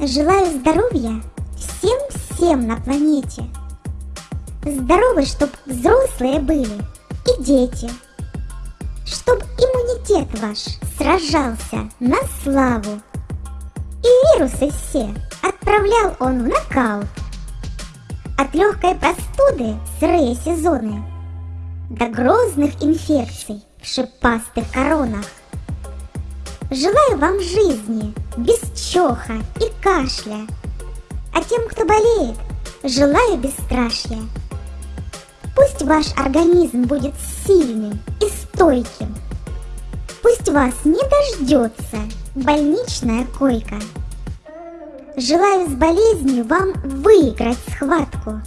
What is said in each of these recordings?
Желаю здоровья всем-всем на планете. Здоровы, чтоб взрослые были и дети. Чтоб иммунитет ваш сражался на славу. И вирусы все отправлял он в нокаут. От легкой простуды сырые сезоны до грозных инфекций в шипастых коронах. Желаю вам жизни без чоха и кашля, а тем, кто болеет, желаю бесстрашия. Пусть ваш организм будет сильным и стойким. Пусть вас не дождется больничная койка. Желаю с болезнью вам выиграть схватку.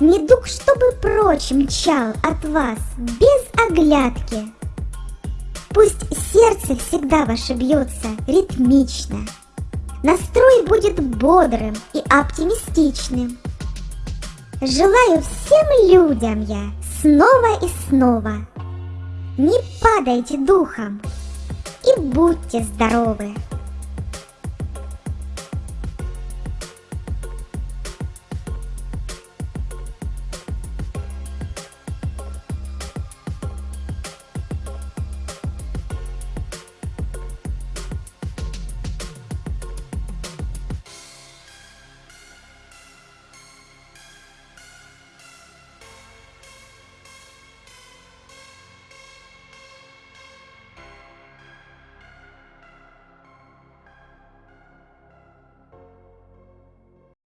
Недуг, чтобы прочь мчал от вас без оглядки. Пусть сердце всегда ваше бьется ритмично. Настрой будет бодрым и оптимистичным. Желаю всем людям я снова и снова. Не падайте духом и будьте здоровы.